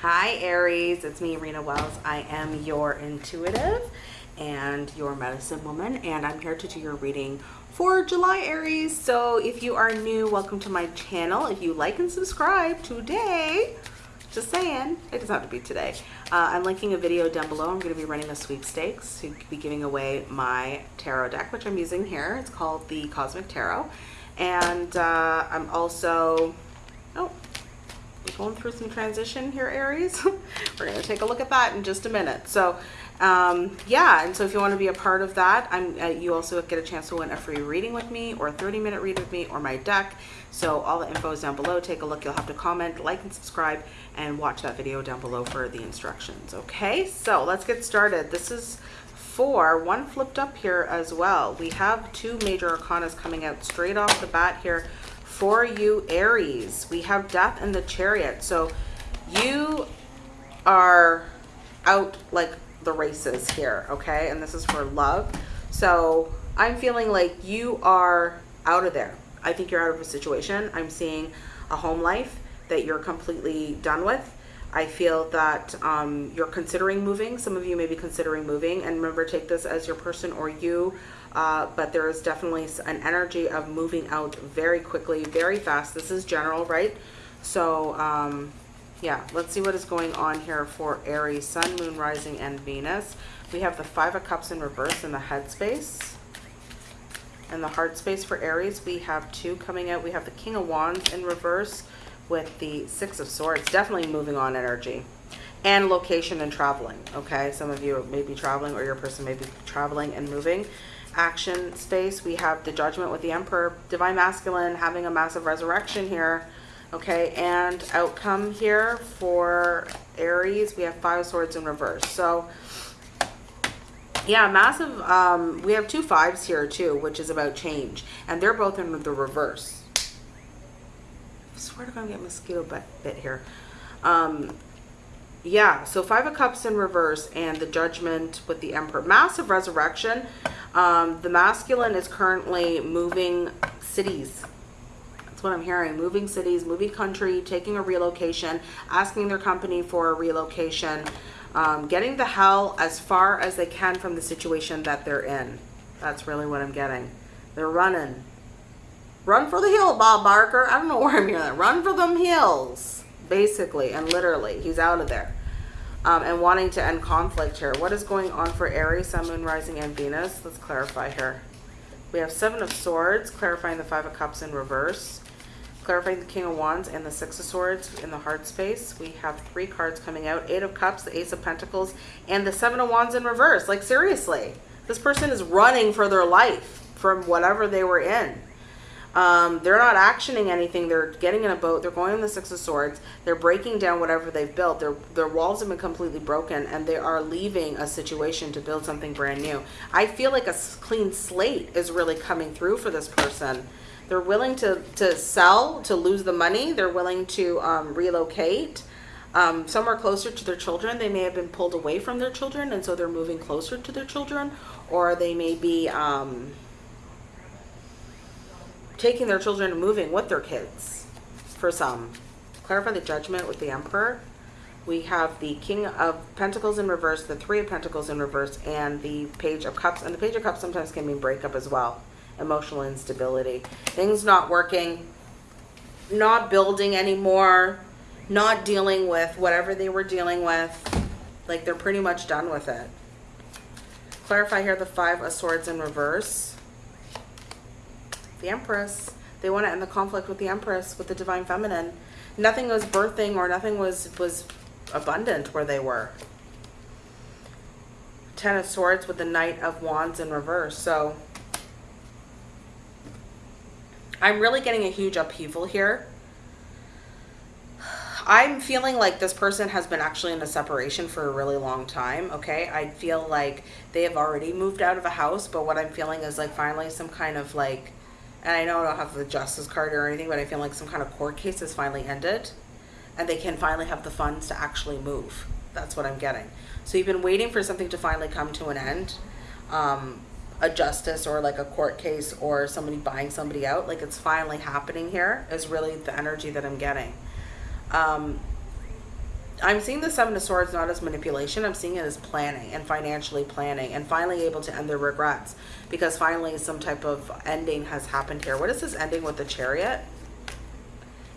Hi Aries, it's me Rena Wells. I am your intuitive and your medicine woman and I'm here to do your reading for July Aries. So if you are new, welcome to my channel. If you like and subscribe today, just saying, it doesn't have to be today. Uh, I'm linking a video down below. I'm going to be running a sweepstakes to be giving away my tarot deck, which I'm using here. It's called the Cosmic Tarot. And uh, I'm also, we're going through some transition here, Aries. we're going to take a look at that in just a minute. So um, yeah, and so if you want to be a part of that, I'm, uh, you also get a chance to win a free reading with me or a 30 minute read with me or my deck. So all the info is down below. Take a look. You'll have to comment, like, and subscribe and watch that video down below for the instructions. Okay, so let's get started. This is four, one flipped up here as well. We have two major arcanas coming out straight off the bat here for you Aries. We have death and the chariot. So you are out like the races here, okay? And this is for love. So I'm feeling like you are out of there. I think you're out of a situation. I'm seeing a home life that you're completely done with. I feel that um, you're considering moving. Some of you may be considering moving. And remember, take this as your person or you. Uh, but there is definitely an energy of moving out very quickly, very fast. This is general, right? So, um, yeah, let's see what is going on here for Aries, Sun, Moon, Rising, and Venus. We have the Five of Cups in reverse in the head space. And the heart space for Aries, we have two coming out. We have the King of Wands in reverse with the Six of Swords. Definitely moving on energy. And location and traveling, okay? Some of you may be traveling or your person may be traveling and moving. Action space, we have the Judgment with the Emperor. Divine Masculine having a massive resurrection here Okay, and outcome here for Aries, we have five swords in reverse. So, yeah, massive, um, we have two fives here too, which is about change. And they're both in the reverse. I swear to God, I'm getting mosquito bit, here. Um, yeah, so Five of Cups in reverse and the Judgment with the Emperor. Massive resurrection. Um, the masculine is currently moving cities that's what I'm hearing. Moving cities, moving country, taking a relocation, asking their company for a relocation, um, getting the hell as far as they can from the situation that they're in. That's really what I'm getting. They're running. Run for the hill, Bob Barker. I don't know where I'm hearing that. Run for them hills, basically and literally. He's out of there. Um, and wanting to end conflict here. What is going on for Aries, Sun, Moon, Rising, and Venus? Let's clarify here. We have Seven of Swords, clarifying the Five of Cups in reverse clarifying the King of Wands and the Six of Swords in the heart space. We have three cards coming out. Eight of Cups, the Ace of Pentacles, and the Seven of Wands in reverse. Like, seriously. This person is running for their life from whatever they were in. Um, they're not actioning anything. They're getting in a boat. They're going on the Six of Swords. They're breaking down whatever they've built. Their, their walls have been completely broken and they are leaving a situation to build something brand new. I feel like a clean slate is really coming through for this person. They're willing to, to sell, to lose the money. They're willing to um, relocate um, somewhere closer to their children. They may have been pulled away from their children, and so they're moving closer to their children. Or they may be um, taking their children and moving with their kids for some. Clarify the judgment with the Emperor. We have the King of Pentacles in reverse, the Three of Pentacles in reverse, and the Page of Cups. And the Page of Cups sometimes can mean breakup as well emotional instability. Things not working, not building anymore, not dealing with whatever they were dealing with. Like they're pretty much done with it. Clarify here the Five of Swords in reverse. The Empress. They want to end the conflict with the Empress, with the Divine Feminine. Nothing was birthing or nothing was, was abundant where they were. Ten of Swords with the Knight of Wands in reverse. So I'm really getting a huge upheaval here. I'm feeling like this person has been actually in a separation for a really long time, okay? I feel like they have already moved out of a house, but what I'm feeling is like finally some kind of like, and I know I don't have the justice card or anything, but I feel like some kind of court case has finally ended and they can finally have the funds to actually move. That's what I'm getting. So you've been waiting for something to finally come to an end. Um, a justice or like a court case or somebody buying somebody out like it's finally happening here is really the energy that i'm getting um I'm seeing the Seven of Swords not as manipulation. I'm seeing it as planning and financially planning and finally able to end their regrets because finally some type of ending has happened here. What is this ending with the Chariot?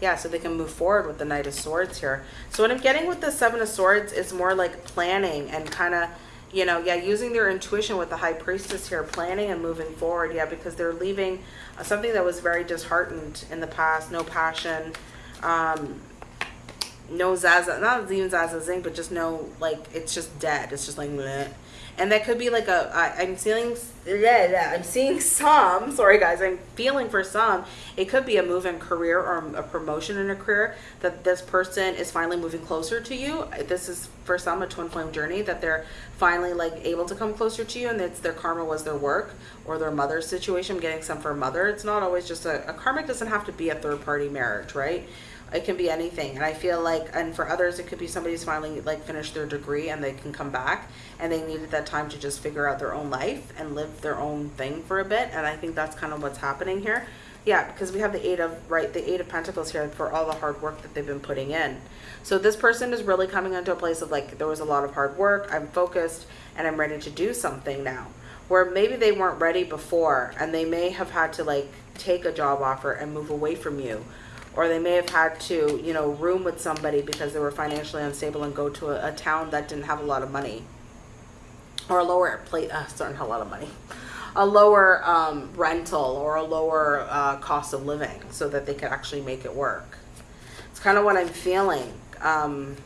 Yeah, so they can move forward with the Knight of Swords here. So what I'm getting with the Seven of Swords is more like planning and kind of, you know, yeah, using their intuition with the High Priestess here, planning and moving forward. Yeah, because they're leaving uh, something that was very disheartened in the past, no passion, um, no Zaza, not even Zaza Zing, but just no, like, it's just dead. It's just like, bleh. and that could be like a, I, I'm feeling, yeah, yeah, I'm seeing some, sorry guys, I'm feeling for some, it could be a move in career or a promotion in a career that this person is finally moving closer to you. This is for some a twin flame journey that they're finally like able to come closer to you and it's their karma was their work or their mother's situation, I'm getting some for mother. It's not always just a, a karmic doesn't have to be a third party marriage, right? It can be anything. And i feel like and for others it could be somebody's finally like finished their degree and they can come back. And they needed that time to just figure out their own life and live their own thing for a bit. And i think that's kind of what's happening here. Yeah because we have the eight of right the eight of pentacles here for all the hard work that they've been putting in. So this person is really coming into a place of like there was a lot of hard work. I'm focused and i'm ready to do something now. Where maybe they weren't ready before and they may have had to like take a job offer and move away from you or they may have had to, you know, room with somebody because they were financially unstable and go to a, a town that didn't have a lot of money or a lower plate, uh, not a lot of money, a lower um, rental or a lower uh, cost of living so that they could actually make it work. It's kind of what I'm feeling. Um,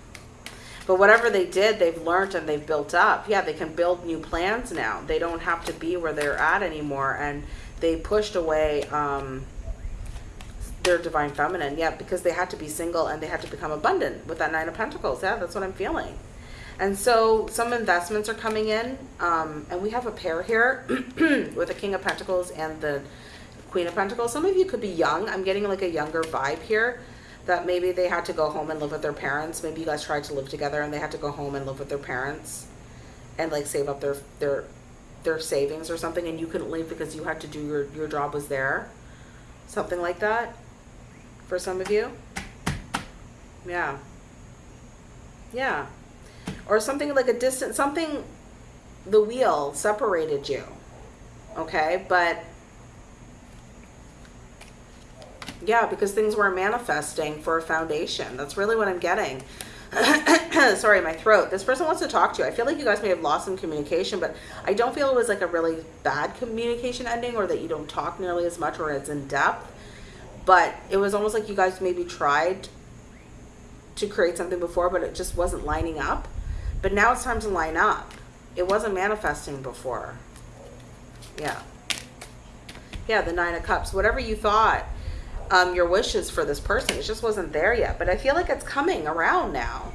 but whatever they did, they've learned and they've built up. Yeah, they can build new plans now. They don't have to be where they're at anymore. And they pushed away um, their divine feminine. Yeah, because they had to be single and they had to become abundant with that nine of pentacles. Yeah, that's what I'm feeling. And so some investments are coming in. Um, and we have a pair here with the king of pentacles and the queen of pentacles. Some of you could be young. I'm getting like a younger vibe here that maybe they had to go home and live with their parents. Maybe you guys tried to live together and they had to go home and live with their parents and like save up their their their savings or something and you couldn't leave because you had to do your your job was there. Something like that for some of you. Yeah. Yeah. Or something like a distant, something, the wheel separated you. Okay. But yeah, because things were manifesting for a foundation. That's really what I'm getting. Sorry, my throat. This person wants to talk to you. I feel like you guys may have lost some communication, but I don't feel it was like a really bad communication ending or that you don't talk nearly as much or it's in depth but it was almost like you guys maybe tried to create something before but it just wasn't lining up. But now it's time to line up. It wasn't manifesting before. Yeah. Yeah the nine of cups. Whatever you thought um, your wishes for this person it just wasn't there yet. But i feel like it's coming around now.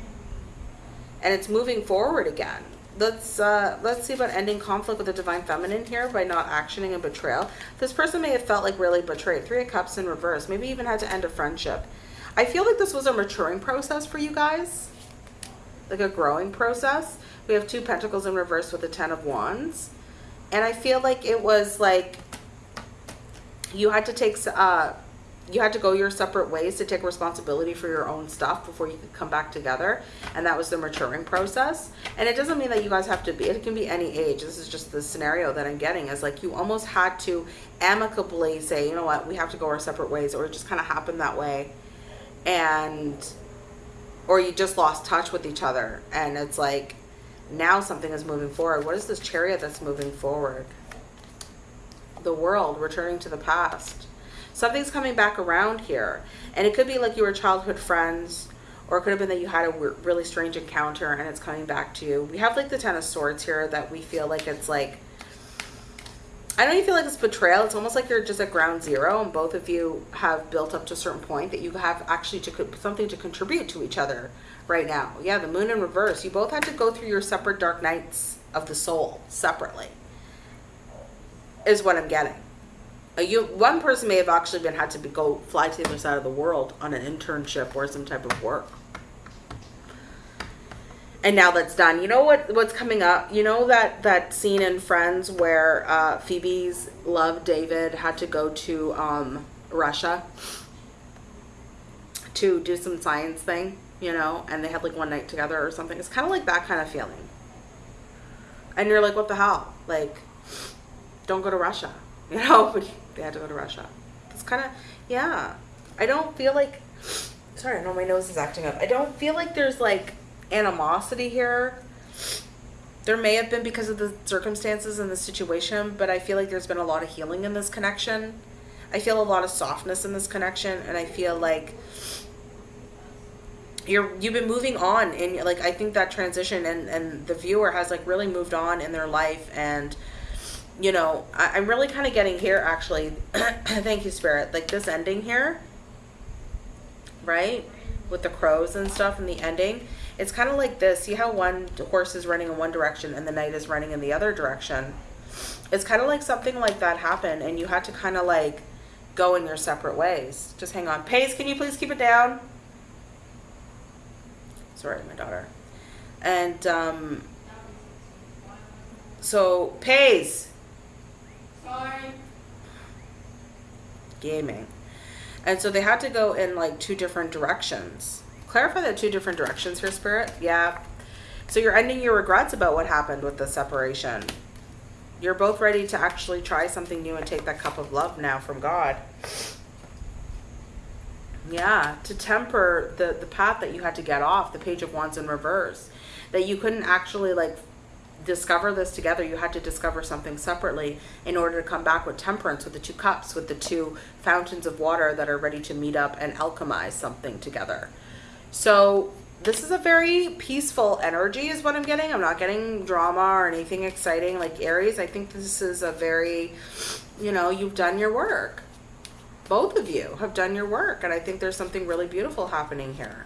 And it's moving forward again let's uh, let's see about ending conflict with the divine feminine here by not actioning and betrayal. This person may have felt like really betrayed. Three of Cups in reverse. Maybe even had to end a friendship. I feel like this was a maturing process for you guys. Like a growing process. We have two pentacles in reverse with the Ten of Wands. And I feel like it was like you had to take... Uh, you had to go your separate ways to take responsibility for your own stuff before you could come back together and that was the maturing process. And it doesn't mean that you guys have to be it can be any age. This is just the scenario that i'm getting is like you almost had to amicably say you know what? We have to go our separate ways or it just kind of happened that way. And or you just lost touch with each other and it's like now something is moving forward. What is this chariot that's moving forward? The world returning to the past something's coming back around here. And it could be like you were childhood friends, or it could have been that you had a really strange encounter and it's coming back to you. We have like the Ten of Swords here that we feel like it's like, I don't even feel like it's betrayal. It's almost like you're just at ground zero and both of you have built up to a certain point that you have actually to something to contribute to each other right now. Yeah, the moon in reverse. You both had to go through your separate dark nights of the soul separately is what I'm getting you one person may have actually been had to be, go fly to the other side of the world on an internship or some type of work and now that's done you know what what's coming up you know that that scene in friends where uh, phoebe's love david had to go to um, russia to do some science thing you know, and they had like one night together or something. It's kind of like that kind of feeling. And you're like, what the hell? Like, don't go to Russia, you know? They had to go to Russia. It's kind of, yeah. I don't feel like, sorry, I know my nose is acting up. I don't feel like there's like animosity here. There may have been because of the circumstances and the situation, but I feel like there's been a lot of healing in this connection. I feel a lot of softness in this connection, and I feel like you're you've been moving on and like I think that transition and and the viewer has like really moved on in their life and you know I, I'm really kind of getting here actually. Thank you spirit. Like this ending here right with the crows and stuff and the ending it's kind of like this. See how one horse is running in one direction and the knight is running in the other direction? It's kind of like something like that happened and you had to kind of like go in your separate ways. Just hang on. Pace can you please keep it down? Sorry my daughter. And um so pays Gaming. And so they had to go in like two different directions. Clarify the two different directions here spirit? Yeah. So you're ending your regrets about what happened with the separation. You're both ready to actually try something new and take that cup of love now from god. Yeah. To temper the the path that you had to get off the page of wands in reverse. That you couldn't actually like discover this together you had to discover something separately in order to come back with temperance with the two cups with the two fountains of water that are ready to meet up and alchemize something together. So this is a very peaceful energy is what i'm getting. I'm not getting drama or anything exciting. Like aries i think this is a very you know you've done your work. Both of you have done your work and i think there's something really beautiful happening here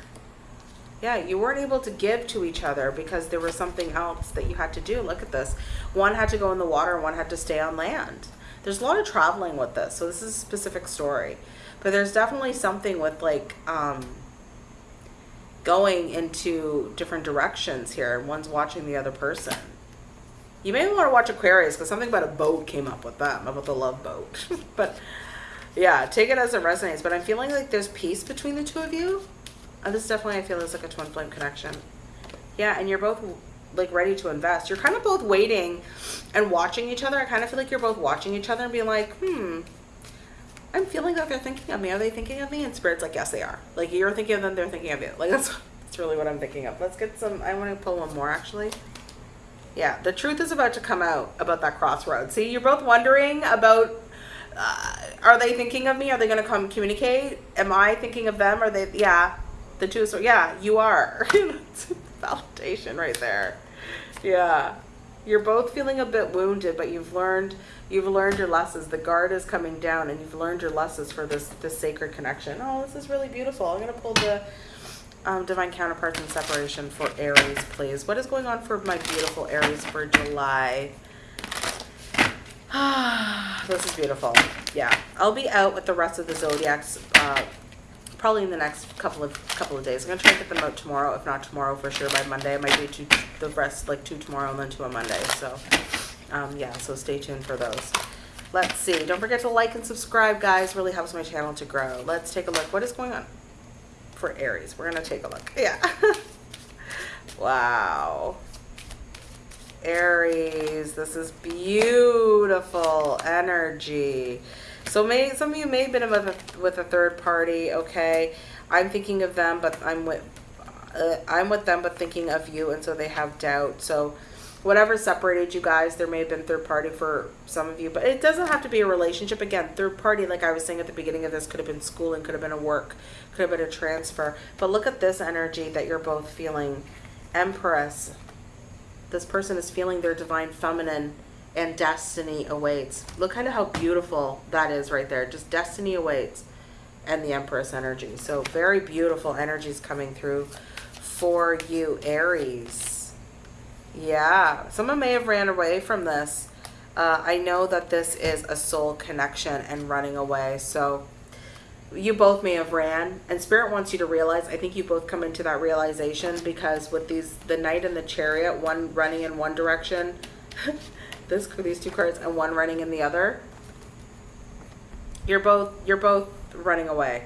yeah you weren't able to give to each other because there was something else that you had to do. Look at this. One had to go in the water one had to stay on land. There's a lot of traveling with this so this is a specific story. But there's definitely something with like um going into different directions here. And one's watching the other person. You may want to watch aquarius because something about a boat came up with them about the love boat. But yeah take it as it resonates. But i'm feeling like there's peace between the two of you this definitely i feel is like a twin flame connection. Yeah and you're both like ready to invest. You're kind of both waiting and watching each other. I kind of feel like you're both watching each other and being like hmm i'm feeling that they're thinking of me. Are they thinking of me? And spirit's like yes they are. Like you're thinking of them they're thinking of you. Like that's that's really what i'm thinking of. Let's get some i want to pull one more actually. Yeah the truth is about to come out about that crossroad see you're both wondering about uh, are they thinking of me? Are they going to come communicate? Am I thinking of them? Are they? Yeah, the. So yeah, you are. validation right there. Yeah, you're both feeling a bit wounded, but you've learned you've learned your lessons. The guard is coming down, and you've learned your lessons for this this sacred connection. Oh, this is really beautiful. I'm gonna pull the um, divine counterparts and separation for Aries, please. What is going on for my beautiful Aries for July? this is beautiful. Yeah, I'll be out with the rest of the zodiacs uh, probably in the next couple of couple of days. I'm gonna try to get them out tomorrow, if not tomorrow for sure by Monday. I might do two, the rest like two tomorrow and then two on Monday. So um, yeah, so stay tuned for those. Let's see. Don't forget to like and subscribe, guys. Really helps my channel to grow. Let's take a look. What is going on for Aries? We're gonna take a look. Yeah. wow. Aries, this is beautiful energy. So may, some of you may have been with a, with a third party, okay? I'm thinking of them, but I'm with uh, I'm with them, but thinking of you, and so they have doubt. So whatever separated you guys, there may have been third party for some of you, but it doesn't have to be a relationship. Again, third party, like I was saying at the beginning of this, could have been schooling, could have been a work, could have been a transfer. But look at this energy that you're both feeling. Empress, this person is feeling their divine feminine and destiny awaits. Look kind of how beautiful that is right there. Just destiny awaits and the Empress energy. So very beautiful energies coming through for you, Aries. Yeah, someone may have ran away from this. Uh, I know that this is a soul connection and running away. So you both may have ran and spirit wants you to realize i think you both come into that realization because with these the knight and the chariot one running in one direction this for these two cards and one running in the other you're both you're both running away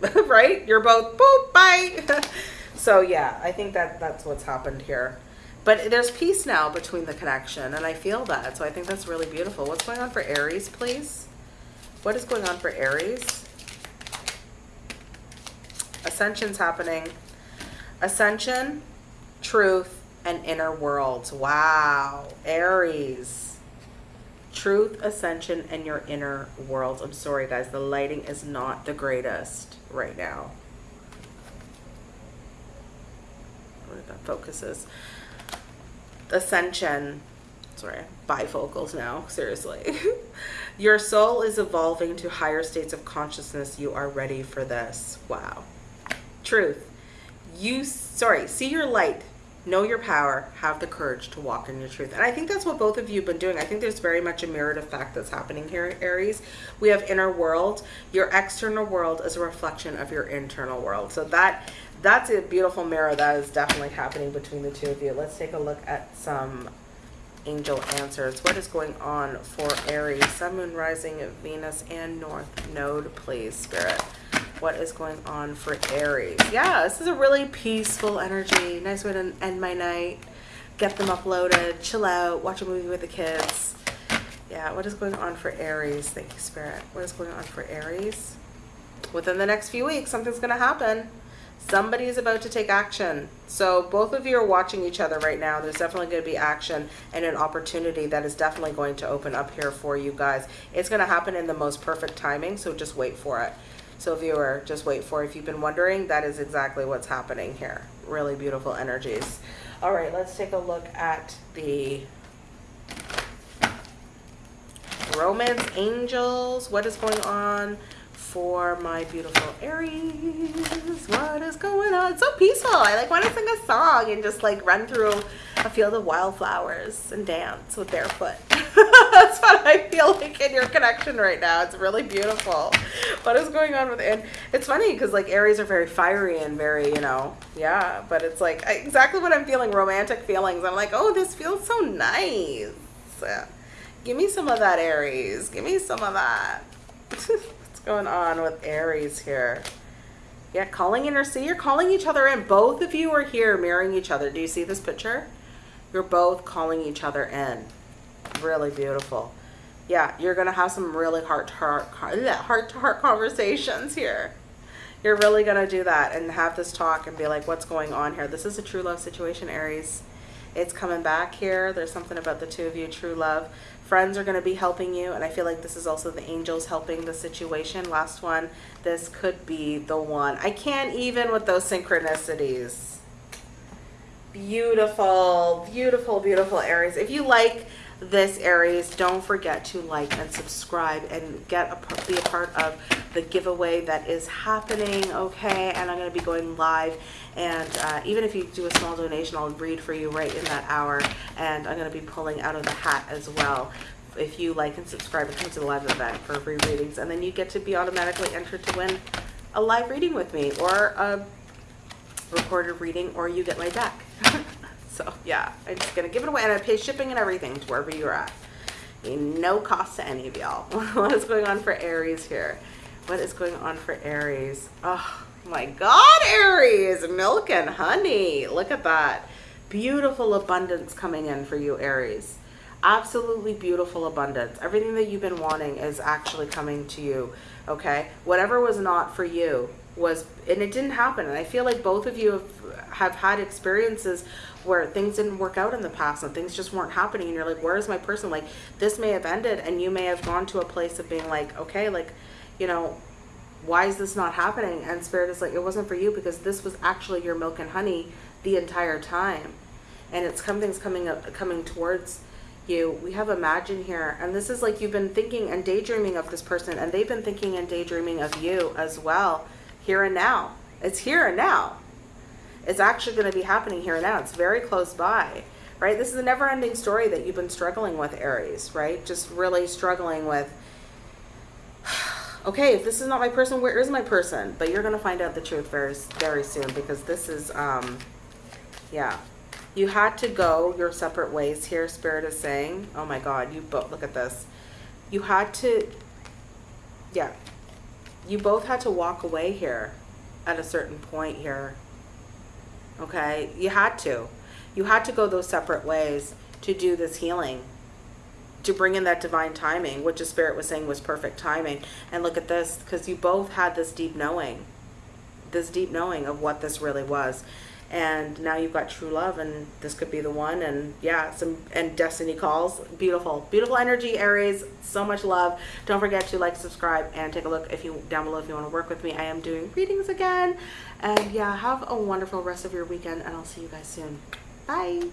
right? You're both boop, bye. so yeah, I think that that's what's happened here. But there's peace now between the connection, and I feel that. So I think that's really beautiful. What's going on for Aries, please? What is going on for Aries? Ascension's happening. Ascension, truth, and inner worlds. Wow. Aries. Truth, ascension, and your inner worlds. I'm sorry, guys. The lighting is not the greatest right now. Where that focuses. Ascension. Sorry, bifocals now. Seriously. your soul is evolving to higher states of consciousness. You are ready for this. Wow. Truth. You, sorry, see your light know your power, have the courage to walk in your truth. And I think that's what both of you have been doing. I think there's very much a mirrored effect that's happening here, Aries. We have inner world. Your external world is a reflection of your internal world. So that that's a beautiful mirror that is definitely happening between the two of you. Let's take a look at some angel answers. What is going on for Aries? Sun, Moon, Rising, Venus, and North Node, please, Spirit what is going on for Aries. Yeah, this is a really peaceful energy. Nice way to end my night. Get them uploaded, chill out, watch a movie with the kids. Yeah, what is going on for Aries? Thank you, Spirit. What is going on for Aries? Within the next few weeks, something's going to happen. Somebody is about to take action. So both of you are watching each other right now. There's definitely going to be action and an opportunity that is definitely going to open up here for you guys. It's going to happen in the most perfect timing, so just wait for it. So viewer, just wait for it. If you've been wondering, that is exactly what's happening here. Really beautiful energies. All right, let's take a look at the romance angels. What is going on for my beautiful Aries? What is going on? It's so peaceful. I like want to sing a song and just like run through a field of wildflowers and dance with barefoot. That's what I feel like in your connection right now. It's really beautiful. What is going on with and it's funny because like Aries are very fiery and very, you know, yeah, but it's like exactly what I'm feeling, romantic feelings. I'm like, oh, this feels so nice. Give me some of that Aries. Give me some of that. What's going on with Aries here? Yeah, calling in or see, you're calling each other in. Both of you are here mirroring each other. Do you see this picture? You're both calling each other in really beautiful. Yeah, you're going to have some really heart-to-heart heart-to-heart conversations here. You're really going to do that and have this talk and be like, what's going on here? This is a true love situation, Aries. It's coming back here. There's something about the two of you, true love. Friends are going to be helping you, and I feel like this is also the angels helping the situation. Last one, this could be the one. I can't even with those synchronicities. Beautiful, beautiful, beautiful Aries. If you like this Aries, don't forget to like and subscribe and get a, be a part of the giveaway that is happening, okay? And I'm going to be going live. And uh, even if you do a small donation, I'll read for you right in that hour. And I'm going to be pulling out of the hat as well if you like and subscribe and come to the live event for free readings. And then you get to be automatically entered to win a live reading with me or a recorded reading or you get my deck. So yeah, I'm just gonna give it away and I pay shipping and everything to wherever you're at. No cost to any of y'all. what is going on for Aries here? What is going on for Aries? Oh my God, Aries, milk and honey. Look at that. Beautiful abundance coming in for you, Aries. Absolutely beautiful abundance. Everything that you've been wanting is actually coming to you, okay? Whatever was not for you was, and it didn't happen. And I feel like both of you have, have had experiences where things didn't work out in the past and things just weren't happening. And you're like where's my person? Like this may have ended and you may have gone to a place of being like okay like you know why is this not happening? And spirit is like it wasn't for you because this was actually your milk and honey the entire time. And it's something's coming up coming towards you. We have imagine here and this is like you've been thinking and daydreaming of this person and they've been thinking and daydreaming of you as well here and now it's here and now it's actually going to be happening here and now. It's very close by, right? This is a never ending story that you've been struggling with, Aries, right? Just really struggling with, okay, if this is not my person, where is my person? But you're going to find out the truth very, very soon because this is, um, yeah. You had to go your separate ways here, Spirit is saying. Oh my God, you both, look at this. You had to, yeah, you both had to walk away here at a certain point here. Okay? You had to. You had to go those separate ways to do this healing. To bring in that divine timing, which the spirit was saying was perfect timing. And look at this, because you both had this deep knowing. This deep knowing of what this really was. And now you've got true love and this could be the one and yeah, some and destiny calls. Beautiful. Beautiful energy, Aries. So much love. Don't forget to like, subscribe, and take a look if you down below if you want to work with me. I am doing readings again. And yeah, have a wonderful rest of your weekend and I'll see you guys soon. Bye.